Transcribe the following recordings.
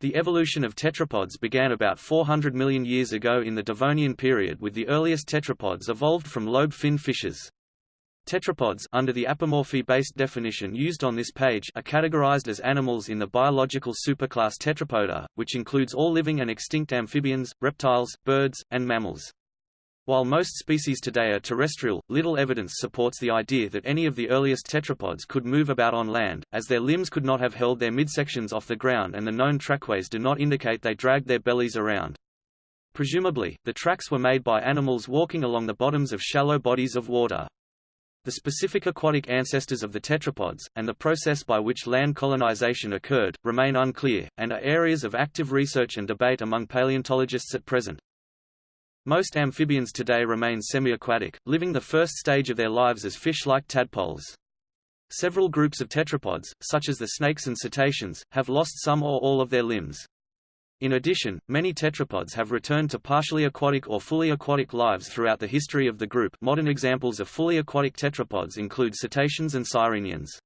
The evolution of tetrapods began about 400 million years ago in the Devonian period with the earliest tetrapods evolved from lobe-fin fishes. Tetrapods under the apomorphy-based definition used on this page are categorized as animals in the biological superclass Tetrapoda, which includes all living and extinct amphibians, reptiles, birds, and mammals. While most species today are terrestrial, little evidence supports the idea that any of the earliest tetrapods could move about on land, as their limbs could not have held their midsections off the ground and the known trackways do not indicate they dragged their bellies around. Presumably, the tracks were made by animals walking along the bottoms of shallow bodies of water. The specific aquatic ancestors of the tetrapods, and the process by which land colonization occurred, remain unclear, and are areas of active research and debate among paleontologists at present. Most amphibians today remain semi-aquatic, living the first stage of their lives as fish-like tadpoles. Several groups of tetrapods, such as the snakes and cetaceans, have lost some or all of their limbs. In addition, many tetrapods have returned to partially aquatic or fully aquatic lives throughout the history of the group modern examples of fully aquatic tetrapods include cetaceans and sirenians.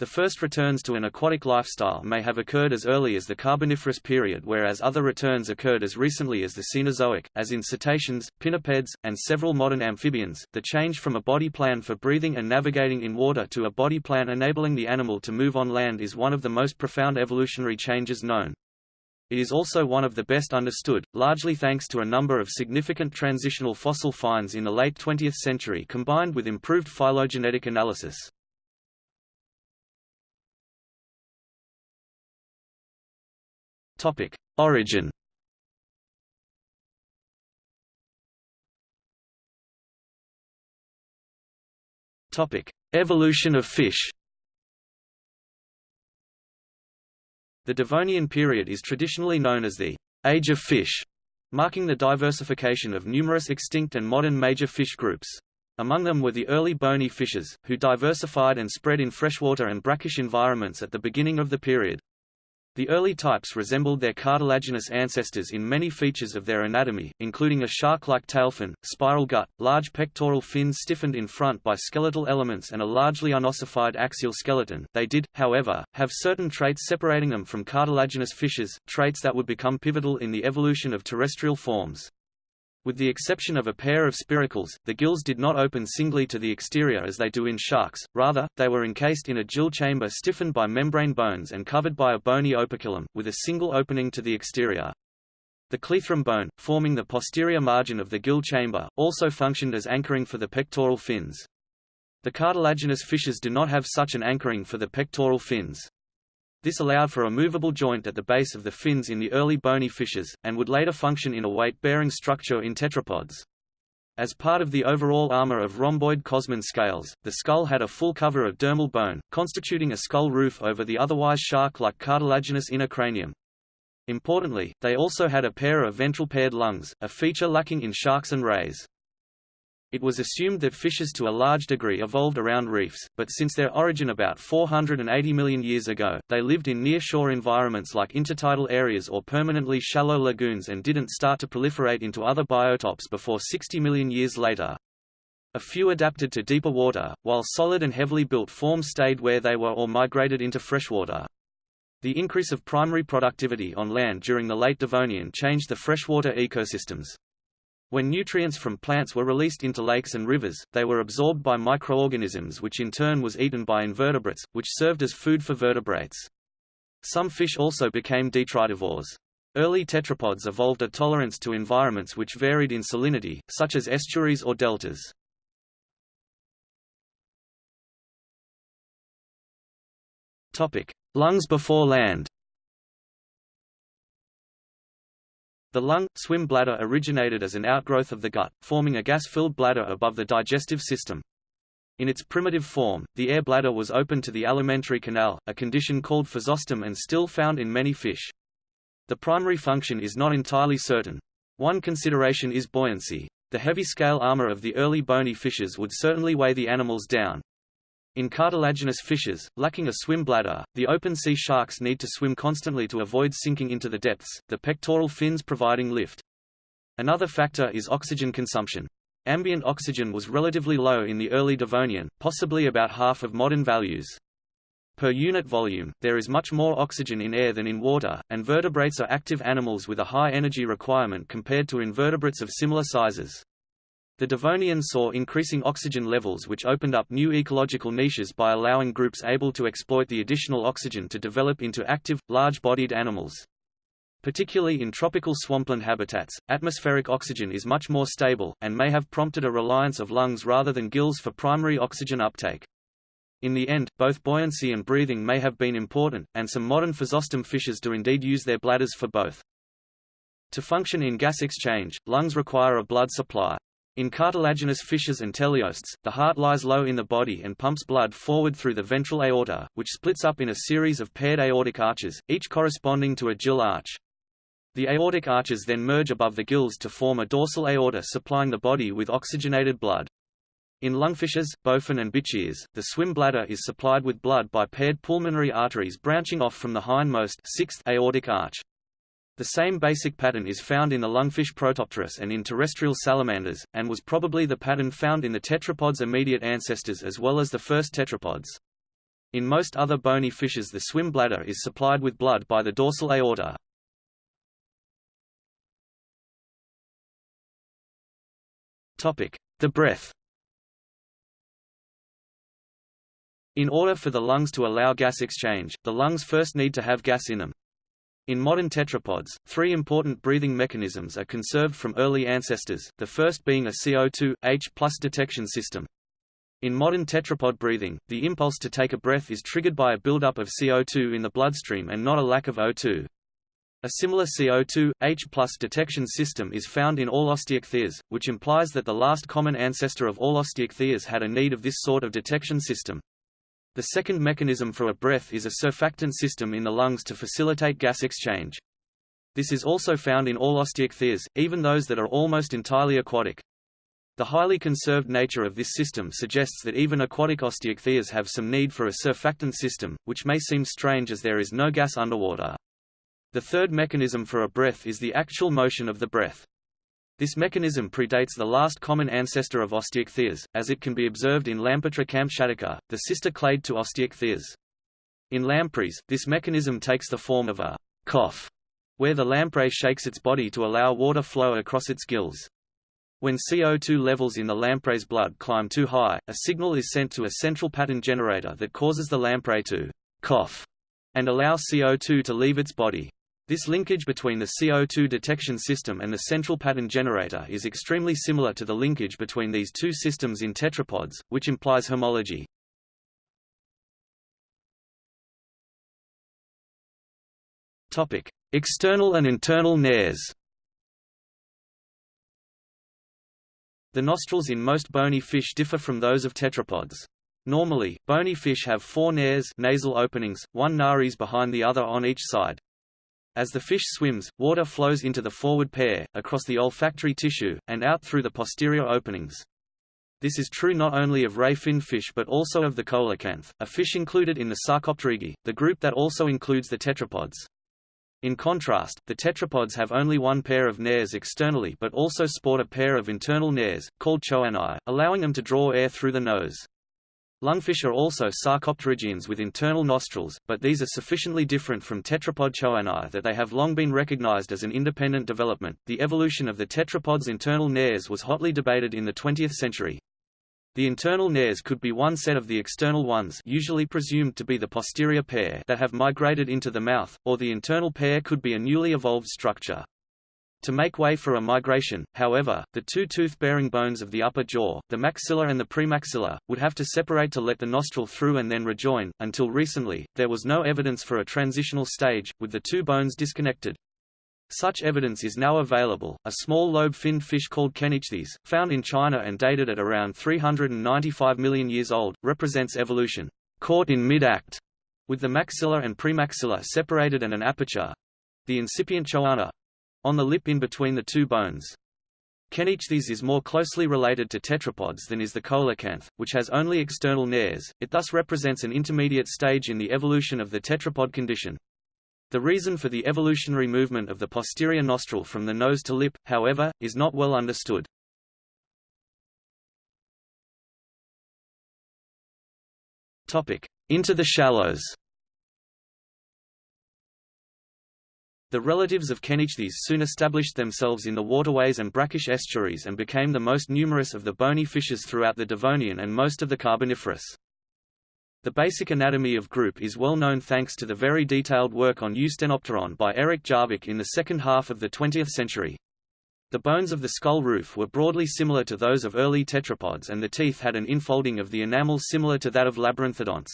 The first returns to an aquatic lifestyle may have occurred as early as the Carboniferous period whereas other returns occurred as recently as the Cenozoic, as in cetaceans, pinnipeds, and several modern amphibians. The change from a body plan for breathing and navigating in water to a body plan enabling the animal to move on land is one of the most profound evolutionary changes known. It is also one of the best understood, largely thanks to a number of significant transitional fossil finds in the late 20th century combined with improved phylogenetic analysis. Topic: Origin. Topic: Evolution of fish. The Devonian period is traditionally known as the Age of Fish, marking the diversification of numerous extinct and modern major fish groups. Among them were the early bony fishes, who diversified and spread in freshwater and brackish environments at the beginning of the period. The early types resembled their cartilaginous ancestors in many features of their anatomy, including a shark-like tailfin, spiral gut, large pectoral fins stiffened in front by skeletal elements and a largely unossified axial skeleton. They did, however, have certain traits separating them from cartilaginous fishes, traits that would become pivotal in the evolution of terrestrial forms. With the exception of a pair of spiracles, the gills did not open singly to the exterior as they do in sharks, rather, they were encased in a gill chamber stiffened by membrane bones and covered by a bony operculum, with a single opening to the exterior. The cleithrum bone, forming the posterior margin of the gill chamber, also functioned as anchoring for the pectoral fins. The cartilaginous fishes do not have such an anchoring for the pectoral fins. This allowed for a movable joint at the base of the fins in the early bony fishes, and would later function in a weight-bearing structure in tetrapods. As part of the overall armor of rhomboid cosmin scales, the skull had a full cover of dermal bone, constituting a skull roof over the otherwise shark-like cartilaginous inner cranium. Importantly, they also had a pair of ventral paired lungs, a feature lacking in sharks and rays. It was assumed that fishes to a large degree evolved around reefs, but since their origin about 480 million years ago, they lived in near-shore environments like intertidal areas or permanently shallow lagoons and didn't start to proliferate into other biotopes before 60 million years later. A few adapted to deeper water, while solid and heavily built forms stayed where they were or migrated into freshwater. The increase of primary productivity on land during the late Devonian changed the freshwater ecosystems. When nutrients from plants were released into lakes and rivers, they were absorbed by microorganisms which in turn was eaten by invertebrates, which served as food for vertebrates. Some fish also became detritivores. Early tetrapods evolved a tolerance to environments which varied in salinity, such as estuaries or deltas. Lungs before land The lung, swim bladder originated as an outgrowth of the gut, forming a gas-filled bladder above the digestive system. In its primitive form, the air bladder was open to the alimentary canal, a condition called physostome and still found in many fish. The primary function is not entirely certain. One consideration is buoyancy. The heavy scale armor of the early bony fishes would certainly weigh the animals down, in cartilaginous fishes, lacking a swim bladder, the open-sea sharks need to swim constantly to avoid sinking into the depths, the pectoral fins providing lift. Another factor is oxygen consumption. Ambient oxygen was relatively low in the early Devonian, possibly about half of modern values. Per unit volume, there is much more oxygen in air than in water, and vertebrates are active animals with a high energy requirement compared to invertebrates of similar sizes. The Devonians saw increasing oxygen levels which opened up new ecological niches by allowing groups able to exploit the additional oxygen to develop into active, large-bodied animals. Particularly in tropical swampland habitats, atmospheric oxygen is much more stable, and may have prompted a reliance of lungs rather than gills for primary oxygen uptake. In the end, both buoyancy and breathing may have been important, and some modern physostome fishes do indeed use their bladders for both. To function in gas exchange, lungs require a blood supply. In cartilaginous fishes and teleosts, the heart lies low in the body and pumps blood forward through the ventral aorta, which splits up in a series of paired aortic arches, each corresponding to a gill arch. The aortic arches then merge above the gills to form a dorsal aorta supplying the body with oxygenated blood. In lungfishes, bowfin and bichirs, the swim bladder is supplied with blood by paired pulmonary arteries branching off from the hindmost sixth aortic arch. The same basic pattern is found in the lungfish Protopterus and in terrestrial salamanders, and was probably the pattern found in the tetrapods' immediate ancestors as well as the first tetrapods. In most other bony fishes the swim bladder is supplied with blood by the dorsal aorta. The breath In order for the lungs to allow gas exchange, the lungs first need to have gas in them. In modern tetrapods, three important breathing mechanisms are conserved from early ancestors, the first being a CO2, H plus detection system. In modern tetrapod breathing, the impulse to take a breath is triggered by a buildup of CO2 in the bloodstream and not a lack of O2. A similar CO2, H plus detection system is found in all osteichthyes, which implies that the last common ancestor of all osteichthyes had a need of this sort of detection system. The second mechanism for a breath is a surfactant system in the lungs to facilitate gas exchange. This is also found in all osteichthyes, even those that are almost entirely aquatic. The highly conserved nature of this system suggests that even aquatic osteichthyes have some need for a surfactant system, which may seem strange as there is no gas underwater. The third mechanism for a breath is the actual motion of the breath. This mechanism predates the last common ancestor of osteichthyes, as it can be observed in Lampetra camtschatica, the sister clade to osteichthyes. In lampreys, this mechanism takes the form of a cough, where the lamprey shakes its body to allow water flow across its gills. When CO2 levels in the lamprey's blood climb too high, a signal is sent to a central pattern generator that causes the lamprey to cough and allow CO2 to leave its body. This linkage between the CO2 detection system and the central pattern generator is extremely similar to the linkage between these two systems in tetrapods, which implies homology. Topic: External and internal nares. The nostrils in most bony fish differ from those of tetrapods. Normally, bony fish have four nares nasal openings, one nares behind the other on each side. As the fish swims, water flows into the forward pair, across the olfactory tissue, and out through the posterior openings. This is true not only of ray fin fish but also of the coelacanth, a fish included in the Sarcopterygii, the group that also includes the tetrapods. In contrast, the tetrapods have only one pair of nares externally but also sport a pair of internal nares, called choanae, allowing them to draw air through the nose. Lungfish are also sarcopterygians with internal nostrils, but these are sufficiently different from tetrapod choanae that they have long been recognized as an independent development. The evolution of the tetrapod's internal nares was hotly debated in the 20th century. The internal nares could be one set of the external ones usually presumed to be the posterior pair that have migrated into the mouth, or the internal pair could be a newly evolved structure. To make way for a migration, however, the two tooth-bearing bones of the upper jaw, the maxilla and the premaxilla, would have to separate to let the nostril through and then rejoin. Until recently, there was no evidence for a transitional stage, with the two bones disconnected. Such evidence is now available. A small lobe-finned fish called Kenichthys, found in China and dated at around 395 million years old, represents evolution caught in mid-act, with the maxilla and premaxilla separated and an aperture the incipient choana on the lip in between the two bones. Kenichthys is more closely related to tetrapods than is the coelacanth, which has only external nares, it thus represents an intermediate stage in the evolution of the tetrapod condition. The reason for the evolutionary movement of the posterior nostril from the nose to lip, however, is not well understood. into the shallows. The relatives of Kenichthys soon established themselves in the waterways and brackish estuaries and became the most numerous of the bony fishes throughout the Devonian and most of the Carboniferous. The basic anatomy of group is well known thanks to the very detailed work on Eusthenopteron by Erik Jarvik in the second half of the 20th century. The bones of the skull roof were broadly similar to those of early tetrapods and the teeth had an infolding of the enamel similar to that of labyrinthodonts.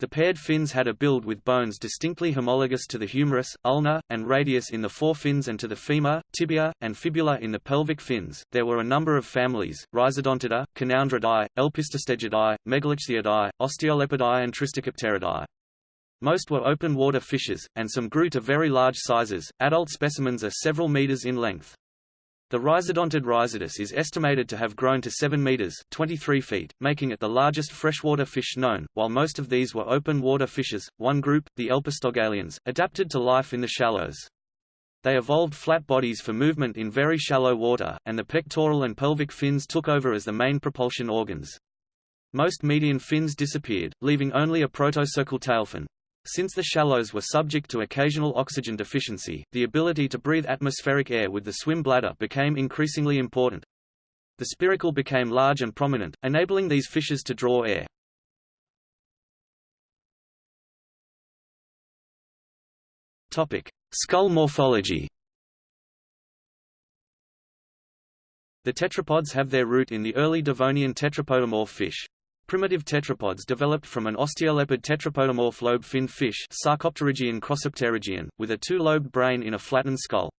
The paired fins had a build with bones distinctly homologous to the humerus, ulna, and radius in the forefins and to the femur, tibia, and fibula in the pelvic fins. There were a number of families: Rhizodontidae, Canowindridae, Elpistostegidae, Megalichthyidae, Osteolepidae, and Tristichopteridae. Most were open water fishes, and some grew to very large sizes. Adult specimens are several meters in length. The rhizodontid Rhizodus is estimated to have grown to 7 meters 23 feet, making it the largest freshwater fish known, while most of these were open water fishes. One group, the elpistostegalians, adapted to life in the shallows. They evolved flat bodies for movement in very shallow water, and the pectoral and pelvic fins took over as the main propulsion organs. Most median fins disappeared, leaving only a protocercal tailfin. Since the shallows were subject to occasional oxygen deficiency, the ability to breathe atmospheric air with the swim bladder became increasingly important. The spiracle became large and prominent, enabling these fishes to draw air. Topic: Skull morphology. The tetrapods have their root in the early Devonian tetrapodomorph fish. Primitive tetrapods developed from an osteolepid tetrapodomorph lobe-finned fish Sarcopterygian with a two-lobed brain in a flattened skull.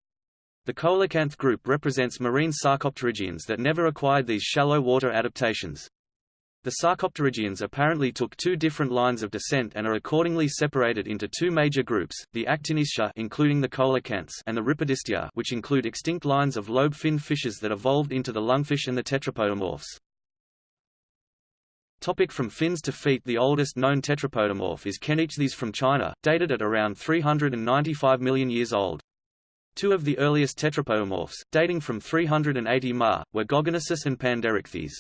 The coelacanth group represents marine sarcopterygians that never acquired these shallow water adaptations. The sarcopterygians apparently took two different lines of descent and are accordingly separated into two major groups, the Actinistia including the coelacanths and the Rhipidistia which include extinct lines of lobe-finned fishes that evolved into the lungfish and the tetrapodomorphs. Topic from fins to feet The oldest known tetrapodomorph is Kenichthys from China, dated at around 395 million years old. Two of the earliest tetrapodomorphs, dating from 380 Ma, were Gogonasus and Panderichthys.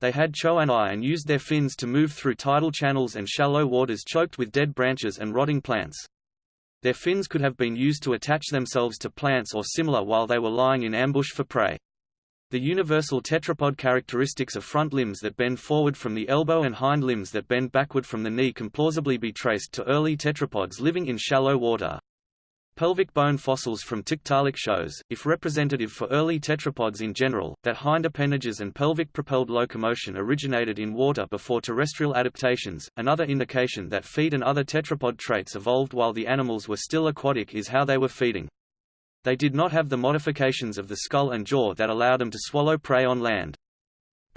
They had choanae and used their fins to move through tidal channels and shallow waters choked with dead branches and rotting plants. Their fins could have been used to attach themselves to plants or similar while they were lying in ambush for prey. The universal tetrapod characteristics of front limbs that bend forward from the elbow and hind limbs that bend backward from the knee can plausibly be traced to early tetrapods living in shallow water. Pelvic bone fossils from Tiktaalik shows, if representative for early tetrapods in general, that hind appendages and pelvic-propelled locomotion originated in water before terrestrial adaptations. Another indication that feet and other tetrapod traits evolved while the animals were still aquatic is how they were feeding. They did not have the modifications of the skull and jaw that allow them to swallow prey on land.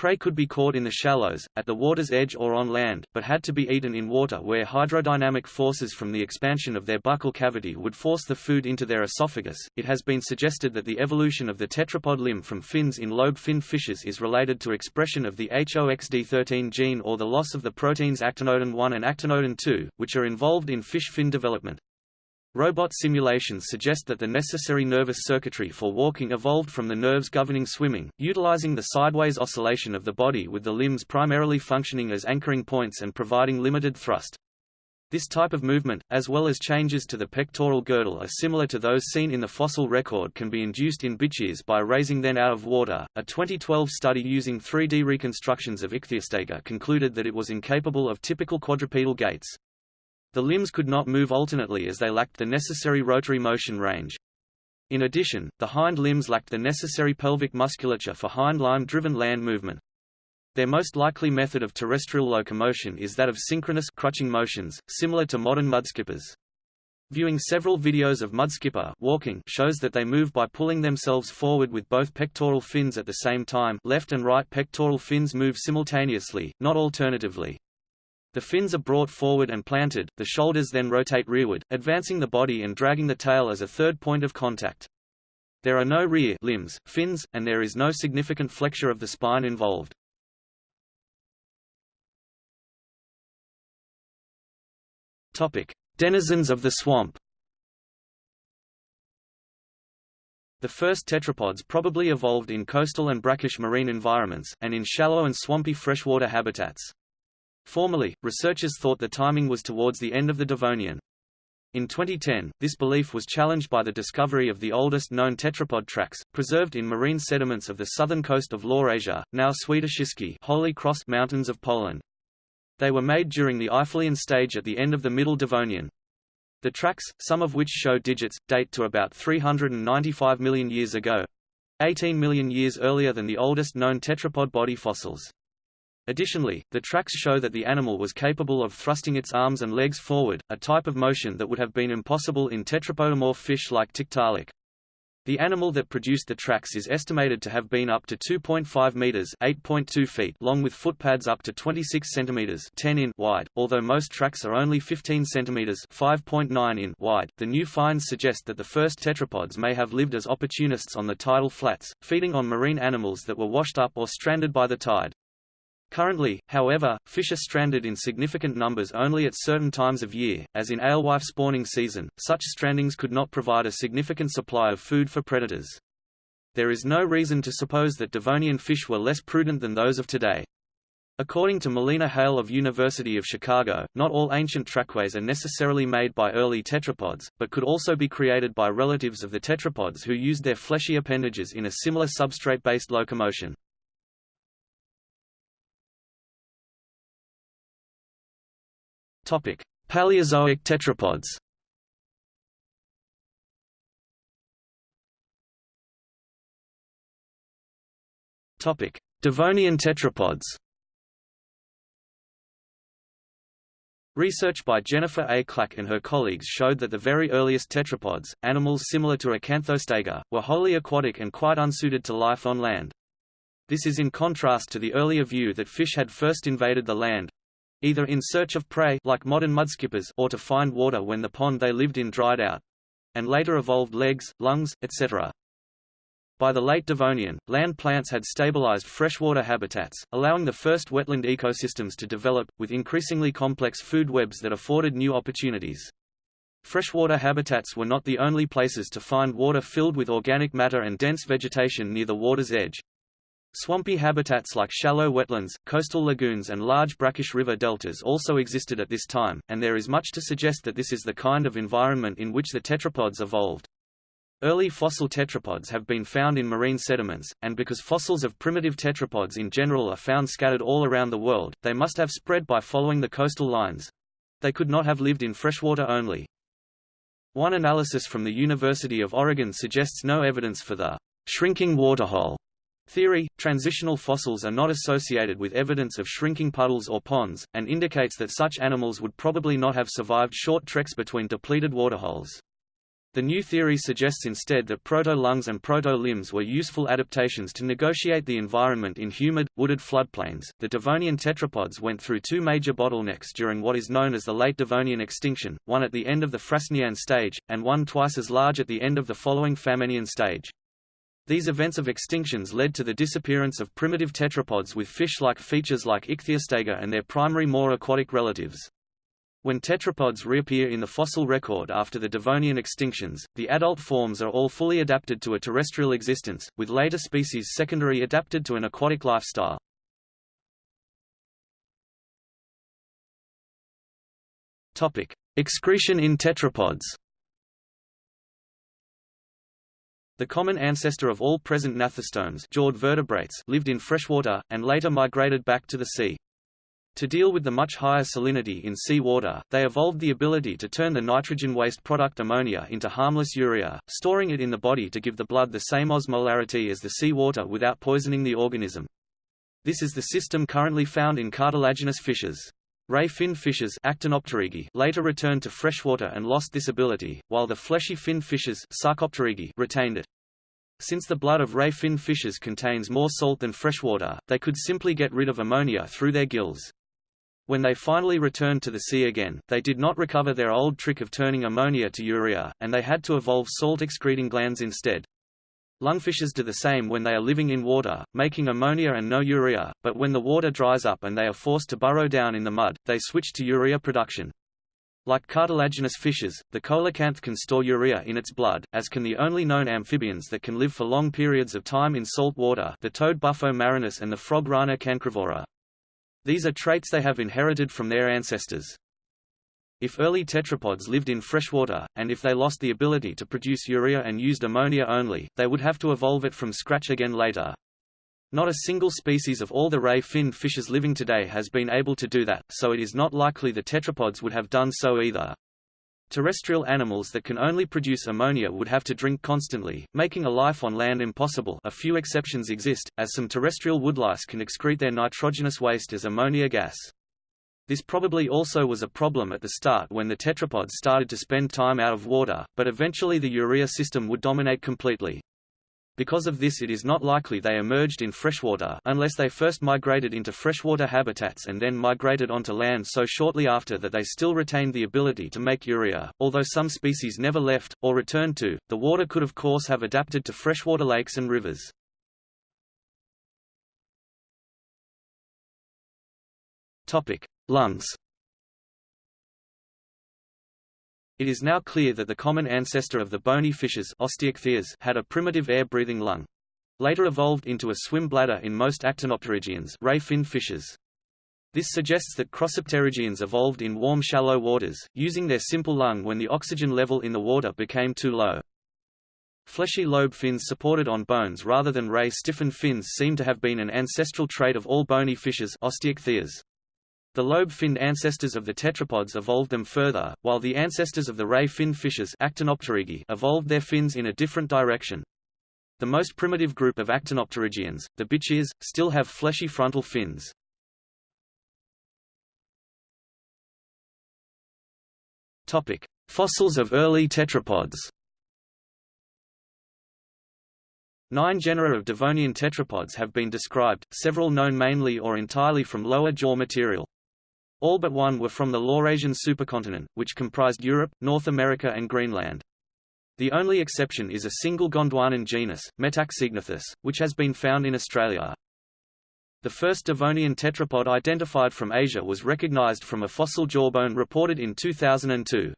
Prey could be caught in the shallows, at the water's edge or on land, but had to be eaten in water where hydrodynamic forces from the expansion of their buccal cavity would force the food into their esophagus. It has been suggested that the evolution of the tetrapod limb from fins in lobe-finned fishes is related to expression of the HOXD13 gene or the loss of the proteins actinodin 1 and actinodin 2, which are involved in fish fin development. Robot simulations suggest that the necessary nervous circuitry for walking evolved from the nerves governing swimming, utilizing the sideways oscillation of the body with the limbs primarily functioning as anchoring points and providing limited thrust. This type of movement, as well as changes to the pectoral girdle are similar to those seen in the fossil record can be induced in bichirs by raising them out of water. A 2012 study using 3D reconstructions of Ichthyostega concluded that it was incapable of typical quadrupedal gaits. The limbs could not move alternately as they lacked the necessary rotary motion range. In addition, the hind limbs lacked the necessary pelvic musculature for hind limb-driven land movement. Their most likely method of terrestrial locomotion is that of synchronous crutching motions, similar to modern mudskippers. Viewing several videos of mudskipper walking shows that they move by pulling themselves forward with both pectoral fins at the same time left and right pectoral fins move simultaneously, not alternatively. The fins are brought forward and planted, the shoulders then rotate rearward, advancing the body and dragging the tail as a third point of contact. There are no rear limbs, fins, and there is no significant flexure of the spine involved. Topic: Denizens of the swamp. The first tetrapods probably evolved in coastal and brackish marine environments, and in shallow and swampy freshwater habitats. Formerly, researchers thought the timing was towards the end of the Devonian. In 2010, this belief was challenged by the discovery of the oldest known tetrapod tracks, preserved in marine sediments of the southern coast of Laurasia, now Świętokrzyski Holy Cross Mountains of Poland. They were made during the Eifelian stage at the end of the Middle Devonian. The tracks, some of which show digits, date to about 395 million years ago, 18 million years earlier than the oldest known tetrapod body fossils. Additionally, the tracks show that the animal was capable of thrusting its arms and legs forward, a type of motion that would have been impossible in tetrapodomorph fish like Tiktaalik. The animal that produced the tracks is estimated to have been up to 2.5 meters (8.2 feet) long with footpads up to 26 centimeters (10 in) wide. Although most tracks are only 15 centimeters (5.9 in) wide, the new finds suggest that the first tetrapods may have lived as opportunists on the tidal flats, feeding on marine animals that were washed up or stranded by the tide. Currently, however, fish are stranded in significant numbers only at certain times of year, as in alewife spawning season, such strandings could not provide a significant supply of food for predators. There is no reason to suppose that Devonian fish were less prudent than those of today. According to Melina Hale of University of Chicago, not all ancient trackways are necessarily made by early tetrapods, but could also be created by relatives of the tetrapods who used their fleshy appendages in a similar substrate-based locomotion. Topic: Paleozoic tetrapods. Topic: Devonian tetrapods. Research by Jennifer A. Clack and her colleagues showed that the very earliest tetrapods, animals similar to Acanthostega, were wholly aquatic and quite unsuited to life on land. This is in contrast to the earlier view that fish had first invaded the land, either in search of prey like modern mudskippers or to find water when the pond they lived in dried out, and later evolved legs, lungs, etc. By the late Devonian, land plants had stabilized freshwater habitats, allowing the first wetland ecosystems to develop, with increasingly complex food webs that afforded new opportunities. Freshwater habitats were not the only places to find water filled with organic matter and dense vegetation near the water's edge. Swampy habitats like shallow wetlands, coastal lagoons and large brackish river deltas also existed at this time, and there is much to suggest that this is the kind of environment in which the tetrapods evolved. Early fossil tetrapods have been found in marine sediments, and because fossils of primitive tetrapods in general are found scattered all around the world, they must have spread by following the coastal lines. They could not have lived in freshwater only. One analysis from the University of Oregon suggests no evidence for the shrinking waterhole Theory, transitional fossils are not associated with evidence of shrinking puddles or ponds, and indicates that such animals would probably not have survived short treks between depleted waterholes. The new theory suggests instead that proto-lungs and proto-limbs were useful adaptations to negotiate the environment in humid, wooded floodplains. The Devonian tetrapods went through two major bottlenecks during what is known as the late Devonian extinction, one at the end of the Frasnian stage, and one twice as large at the end of the following Famennian stage. These events of extinctions led to the disappearance of primitive tetrapods with fish-like features like Ichthyostega and their primary more aquatic relatives. When tetrapods reappear in the fossil record after the Devonian extinctions, the adult forms are all fully adapted to a terrestrial existence, with later species secondary adapted to an aquatic lifestyle. Excretion in tetrapods. The common ancestor of all present gnathostomes jawed vertebrates lived in freshwater, and later migrated back to the sea. To deal with the much higher salinity in sea water, they evolved the ability to turn the nitrogen waste product ammonia into harmless urea, storing it in the body to give the blood the same osmolarity as the sea water without poisoning the organism. This is the system currently found in cartilaginous fishes. Ray fin fishes later returned to freshwater and lost this ability, while the fleshy fin fishes retained it. Since the blood of ray fin fishes contains more salt than freshwater, they could simply get rid of ammonia through their gills. When they finally returned to the sea again, they did not recover their old trick of turning ammonia to urea, and they had to evolve salt-excreting glands instead. Lungfishes do the same when they are living in water, making ammonia and no urea, but when the water dries up and they are forced to burrow down in the mud, they switch to urea production. Like cartilaginous fishes, the coelacanth can store urea in its blood, as can the only known amphibians that can live for long periods of time in salt water the toad Bufo marinus and the frog Rana cancrivora. These are traits they have inherited from their ancestors. If early tetrapods lived in freshwater, and if they lost the ability to produce urea and used ammonia only, they would have to evolve it from scratch again later. Not a single species of all the ray-finned fishes living today has been able to do that, so it is not likely the tetrapods would have done so either. Terrestrial animals that can only produce ammonia would have to drink constantly, making a life on land impossible a few exceptions exist, as some terrestrial woodlice can excrete their nitrogenous waste as ammonia gas. This probably also was a problem at the start when the tetrapods started to spend time out of water, but eventually the urea system would dominate completely. Because of this it is not likely they emerged in freshwater unless they first migrated into freshwater habitats and then migrated onto land so shortly after that they still retained the ability to make urea. Although some species never left, or returned to, the water could of course have adapted to freshwater lakes and rivers. Lungs. It is now clear that the common ancestor of the bony fishes had a primitive air-breathing lung. Later evolved into a swim bladder in most actinopterygians ray-finned fishes. This suggests that crossopterygians evolved in warm shallow waters, using their simple lung when the oxygen level in the water became too low. Fleshy lobe fins supported on bones rather than ray-stiffened fins seem to have been an ancestral trait of all bony fishes osteichthyes. The lobe-finned ancestors of the tetrapods evolved them further, while the ancestors of the ray-finned fishes evolved their fins in a different direction. The most primitive group of actinopterygians, the bichirs, still have fleshy frontal fins. Topic: Fossils of early tetrapods. Nine genera of Devonian tetrapods have been described, several known mainly or entirely from lower jaw material. All but one were from the Laurasian supercontinent, which comprised Europe, North America and Greenland. The only exception is a single Gondwanan genus, Metaxygnathus, which has been found in Australia. The first Devonian tetrapod identified from Asia was recognized from a fossil jawbone reported in 2002.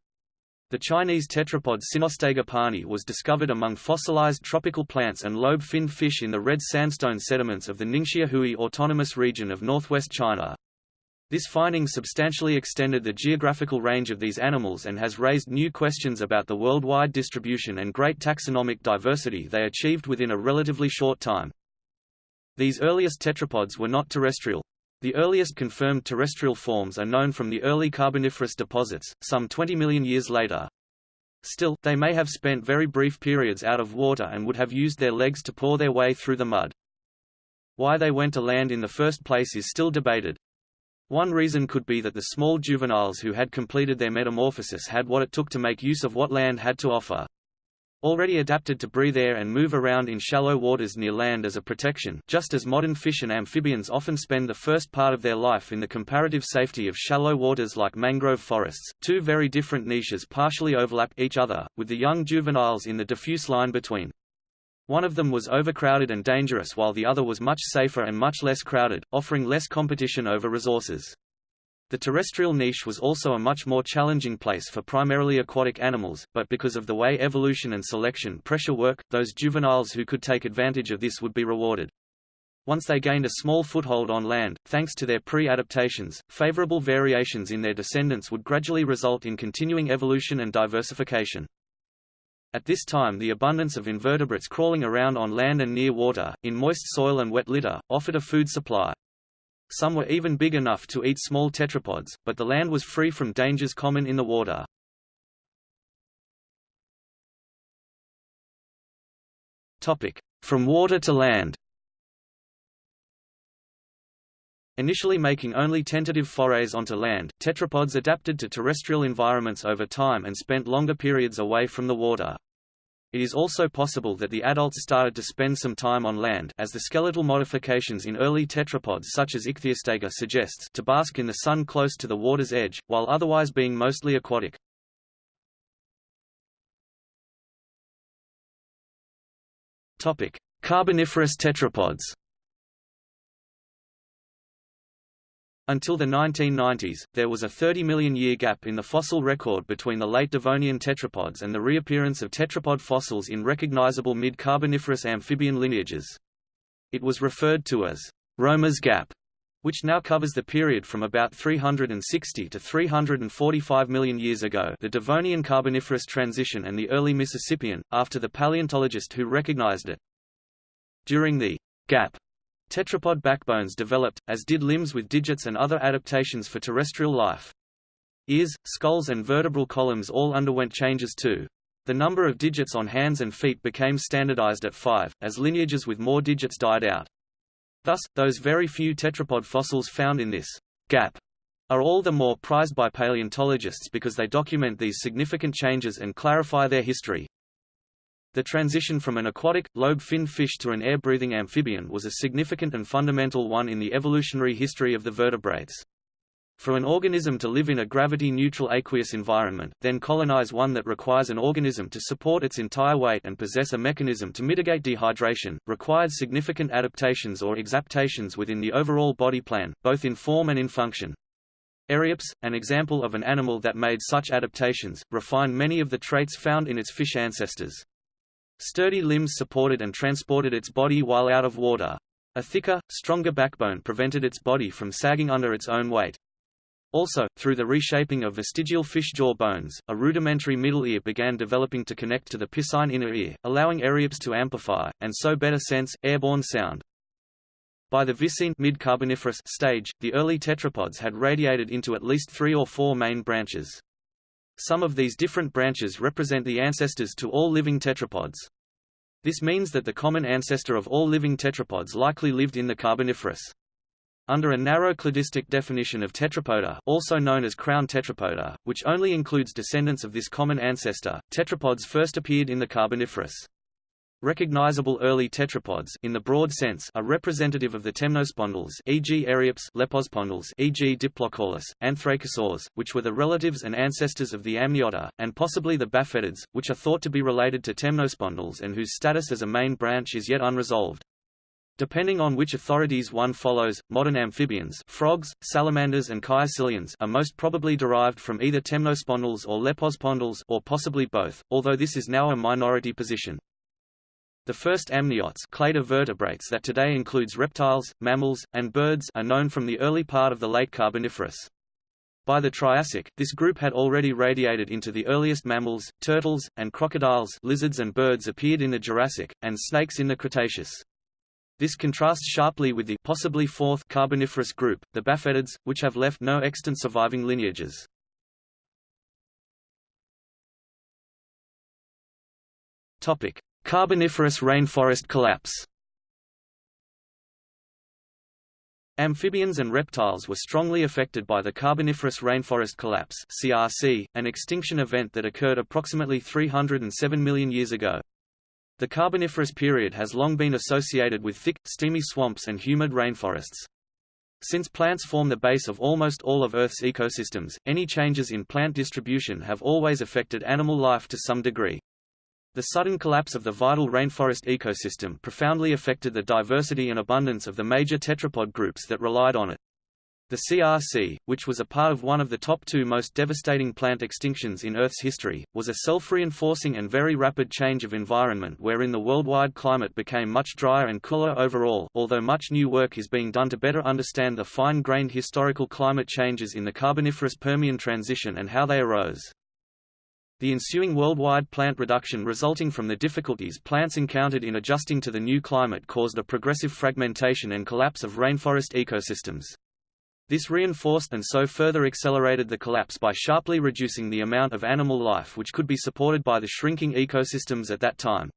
The Chinese tetrapod Sinostega pani was discovered among fossilized tropical plants and lobe-finned fish in the red sandstone sediments of the Ningxia Hui Autonomous Region of northwest China. This finding substantially extended the geographical range of these animals and has raised new questions about the worldwide distribution and great taxonomic diversity they achieved within a relatively short time. These earliest tetrapods were not terrestrial. The earliest confirmed terrestrial forms are known from the early Carboniferous deposits, some 20 million years later. Still, they may have spent very brief periods out of water and would have used their legs to paw their way through the mud. Why they went to land in the first place is still debated. One reason could be that the small juveniles who had completed their metamorphosis had what it took to make use of what land had to offer. Already adapted to breathe air and move around in shallow waters near land as a protection just as modern fish and amphibians often spend the first part of their life in the comparative safety of shallow waters like mangrove forests, two very different niches partially overlap each other, with the young juveniles in the diffuse line between. One of them was overcrowded and dangerous while the other was much safer and much less crowded, offering less competition over resources. The terrestrial niche was also a much more challenging place for primarily aquatic animals, but because of the way evolution and selection pressure work, those juveniles who could take advantage of this would be rewarded. Once they gained a small foothold on land, thanks to their pre-adaptations, favorable variations in their descendants would gradually result in continuing evolution and diversification. At this time the abundance of invertebrates crawling around on land and near water, in moist soil and wet litter, offered a food supply. Some were even big enough to eat small tetrapods, but the land was free from dangers common in the water. From water to land Initially making only tentative forays onto land, tetrapods adapted to terrestrial environments over time and spent longer periods away from the water. It is also possible that the adults started to spend some time on land as the skeletal modifications in early tetrapods such as Ichthyostega suggests to bask in the sun close to the water's edge, while otherwise being mostly aquatic. Carboniferous tetrapods Until the 1990s, there was a 30 million year gap in the fossil record between the late Devonian tetrapods and the reappearance of tetrapod fossils in recognizable mid-Carboniferous amphibian lineages. It was referred to as Romer's Gap. which now covers the period from about 360 to 345 million years ago the Devonian Carboniferous transition and the early Mississippian, after the paleontologist who recognized it. During the gap, tetrapod backbones developed, as did limbs with digits and other adaptations for terrestrial life. Ears, skulls and vertebral columns all underwent changes too. The number of digits on hands and feet became standardized at five, as lineages with more digits died out. Thus, those very few tetrapod fossils found in this gap are all the more prized by paleontologists because they document these significant changes and clarify their history. The transition from an aquatic, lobe-finned fish to an air-breathing amphibian was a significant and fundamental one in the evolutionary history of the vertebrates. For an organism to live in a gravity-neutral aqueous environment, then colonize one that requires an organism to support its entire weight and possess a mechanism to mitigate dehydration, required significant adaptations or exaptations within the overall body plan, both in form and in function. Eryops, an example of an animal that made such adaptations, refined many of the traits found in its fish ancestors. Sturdy limbs supported and transported its body while out of water. A thicker, stronger backbone prevented its body from sagging under its own weight. Also, through the reshaping of vestigial fish jaw bones, a rudimentary middle ear began developing to connect to the piscine inner ear, allowing eryops to amplify, and so better sense, airborne sound. By the Viséan mid-Carboniferous stage, the early tetrapods had radiated into at least three or four main branches. Some of these different branches represent the ancestors to all living tetrapods. This means that the common ancestor of all living tetrapods likely lived in the Carboniferous. Under a narrow cladistic definition of tetrapoda also known as crown tetrapoda, which only includes descendants of this common ancestor, tetrapods first appeared in the Carboniferous. Recognizable early tetrapods in the broad sense are representative of the temnospondyls e.g. Eryops lepospondyls e.g. Diplocaulus, anthracosaurs, which were the relatives and ancestors of the amniota, and possibly the baphetids, which are thought to be related to temnospondyls and whose status as a main branch is yet unresolved. Depending on which authorities one follows, modern amphibians frogs, salamanders and caecilians are most probably derived from either temnospondyls or lepospondyls or possibly both, although this is now a minority position. The first amniotes cladovertebrates that today includes reptiles, mammals, and birds are known from the early part of the late Carboniferous. By the Triassic, this group had already radiated into the earliest mammals, turtles, and crocodiles lizards and birds appeared in the Jurassic, and snakes in the Cretaceous. This contrasts sharply with the possibly fourth Carboniferous group, the Baphetids, which have left no extant surviving lineages. Topic: Carboniferous rainforest collapse. Amphibians and reptiles were strongly affected by the Carboniferous rainforest collapse (CRC), an extinction event that occurred approximately 307 million years ago. The Carboniferous period has long been associated with thick, steamy swamps and humid rainforests. Since plants form the base of almost all of Earth's ecosystems, any changes in plant distribution have always affected animal life to some degree. The sudden collapse of the vital rainforest ecosystem profoundly affected the diversity and abundance of the major tetrapod groups that relied on it. The CRC, which was a part of one of the top two most devastating plant extinctions in Earth's history, was a self-reinforcing and very rapid change of environment wherein the worldwide climate became much drier and cooler overall, although much new work is being done to better understand the fine-grained historical climate changes in the Carboniferous Permian transition and how they arose. The ensuing worldwide plant reduction resulting from the difficulties plants encountered in adjusting to the new climate caused a progressive fragmentation and collapse of rainforest ecosystems. This reinforced and so further accelerated the collapse by sharply reducing the amount of animal life which could be supported by the shrinking ecosystems at that time.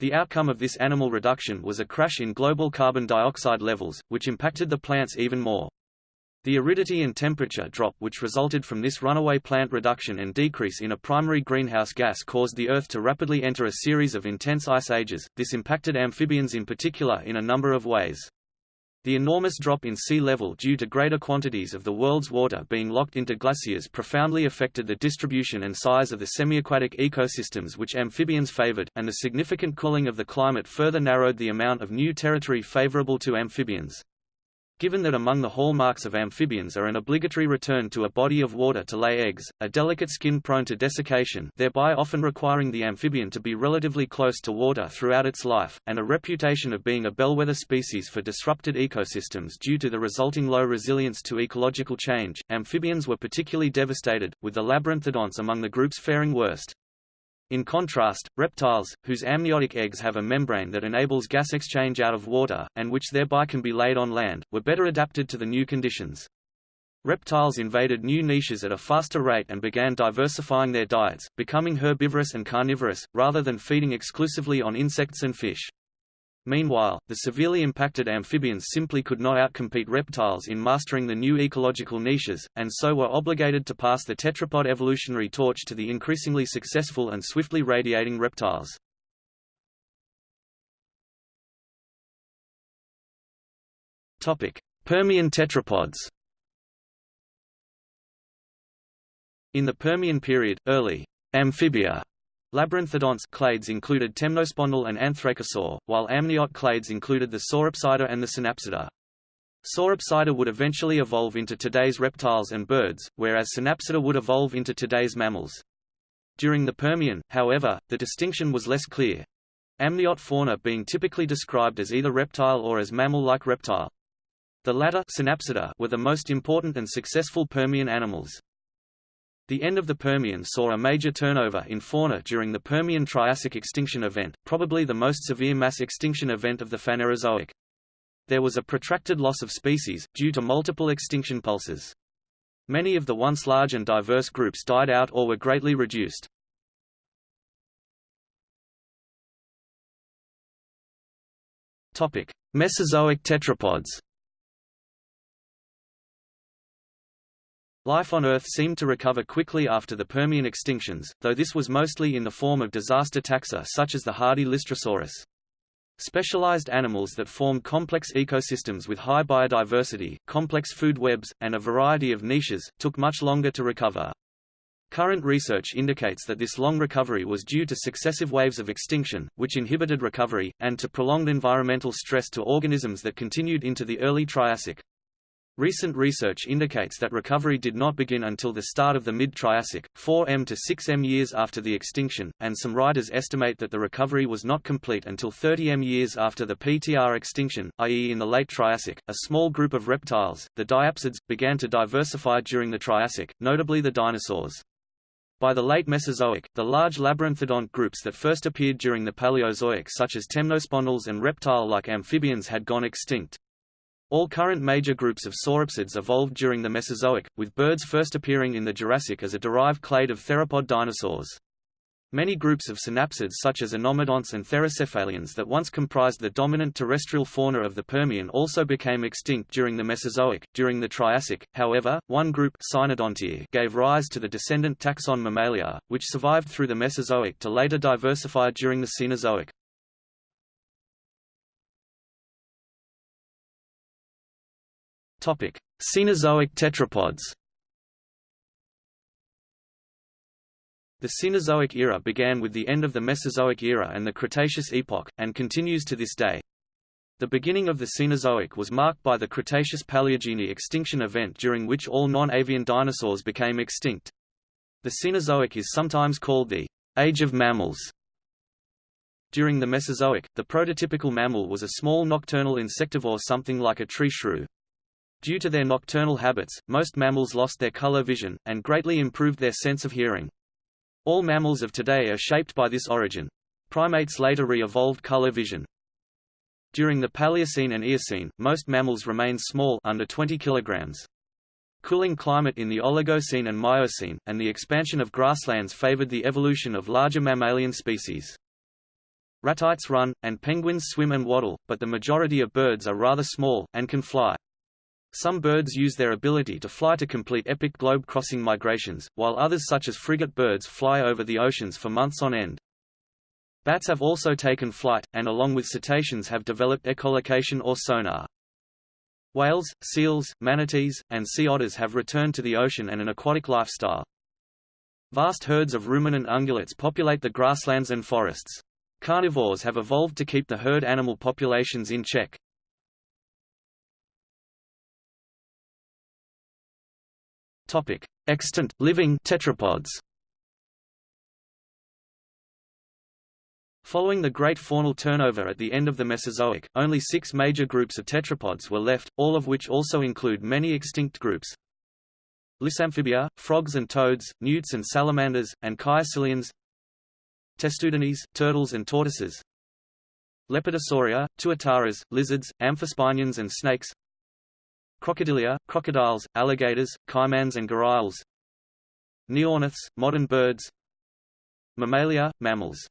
The outcome of this animal reduction was a crash in global carbon dioxide levels, which impacted the plants even more. The aridity and temperature drop which resulted from this runaway plant reduction and decrease in a primary greenhouse gas caused the Earth to rapidly enter a series of intense ice ages. This impacted amphibians in particular in a number of ways. The enormous drop in sea level due to greater quantities of the world's water being locked into glaciers profoundly affected the distribution and size of the semiaquatic ecosystems which amphibians favored, and the significant cooling of the climate further narrowed the amount of new territory favorable to amphibians. Given that among the hallmarks of amphibians are an obligatory return to a body of water to lay eggs, a delicate skin prone to desiccation thereby often requiring the amphibian to be relatively close to water throughout its life, and a reputation of being a bellwether species for disrupted ecosystems due to the resulting low resilience to ecological change, amphibians were particularly devastated, with the labyrinthodonts among the groups faring worst. In contrast, reptiles, whose amniotic eggs have a membrane that enables gas exchange out of water, and which thereby can be laid on land, were better adapted to the new conditions. Reptiles invaded new niches at a faster rate and began diversifying their diets, becoming herbivorous and carnivorous, rather than feeding exclusively on insects and fish. Meanwhile, the severely impacted amphibians simply could not outcompete reptiles in mastering the new ecological niches, and so were obligated to pass the tetrapod evolutionary torch to the increasingly successful and swiftly radiating reptiles. Permian tetrapods In the Permian period, early amphibia Labyrinthodonts clades included Temnospondyl and anthracosaur, while amniote clades included the sauropsida and the synapsida. Sauropsida would eventually evolve into today's reptiles and birds, whereas synapsida would evolve into today's mammals. During the Permian, however, the distinction was less clear. Amniote fauna being typically described as either reptile or as mammal-like reptile. The latter synapsida were the most important and successful Permian animals. The end of the Permian saw a major turnover in fauna during the Permian-Triassic extinction event, probably the most severe mass extinction event of the Phanerozoic. There was a protracted loss of species, due to multiple extinction pulses. Many of the once large and diverse groups died out or were greatly reduced. Mesozoic tetrapods Life on Earth seemed to recover quickly after the Permian extinctions, though this was mostly in the form of disaster taxa such as the hardy Lystrosaurus. Specialized animals that formed complex ecosystems with high biodiversity, complex food webs, and a variety of niches, took much longer to recover. Current research indicates that this long recovery was due to successive waves of extinction, which inhibited recovery, and to prolonged environmental stress to organisms that continued into the early Triassic. Recent research indicates that recovery did not begin until the start of the mid-Triassic, 4m to 6m years after the extinction, and some writers estimate that the recovery was not complete until 30m years after the PTR extinction, i.e. in the late Triassic. A small group of reptiles, the diapsids, began to diversify during the Triassic, notably the dinosaurs. By the late Mesozoic, the large labyrinthodont groups that first appeared during the Paleozoic such as temnospondyls and reptile-like amphibians had gone extinct. All current major groups of sauropsids evolved during the Mesozoic, with birds first appearing in the Jurassic as a derived clade of theropod dinosaurs. Many groups of synapsids such as anomodonts and therocephalians that once comprised the dominant terrestrial fauna of the Permian also became extinct during the Mesozoic. During the Triassic, however, one group gave rise to the descendant taxon Mammalia, which survived through the Mesozoic to later diversify during the Cenozoic. Topic: Cenozoic tetrapods. The Cenozoic era began with the end of the Mesozoic era and the Cretaceous epoch, and continues to this day. The beginning of the Cenozoic was marked by the Cretaceous-Paleogene extinction event during which all non-avian dinosaurs became extinct. The Cenozoic is sometimes called the Age of Mammals. During the Mesozoic, the prototypical mammal was a small nocturnal insectivore something like a tree shrew. Due to their nocturnal habits, most mammals lost their color vision, and greatly improved their sense of hearing. All mammals of today are shaped by this origin. Primates later re-evolved color vision. During the Paleocene and Eocene, most mammals remained small under 20 kilograms. Cooling climate in the Oligocene and Miocene, and the expansion of grasslands favored the evolution of larger mammalian species. Ratites run, and penguins swim and waddle, but the majority of birds are rather small, and can fly. Some birds use their ability to fly to complete epic globe-crossing migrations, while others such as frigate birds fly over the oceans for months on end. Bats have also taken flight, and along with cetaceans have developed echolocation or sonar. Whales, seals, manatees, and sea otters have returned to the ocean and an aquatic lifestyle. Vast herds of ruminant ungulates populate the grasslands and forests. Carnivores have evolved to keep the herd animal populations in check. Topic: Extant living tetrapods. Following the great faunal turnover at the end of the Mesozoic, only six major groups of tetrapods were left, all of which also include many extinct groups. Lissamphibia, frogs and toads, newts and salamanders, and caecilians Testudines, turtles and tortoises Lepidosauria, tuataras, lizards, amphisbaenians and snakes Crocodilia, crocodiles, alligators, caimans and gharials Neornithes, modern birds Mammalia, mammals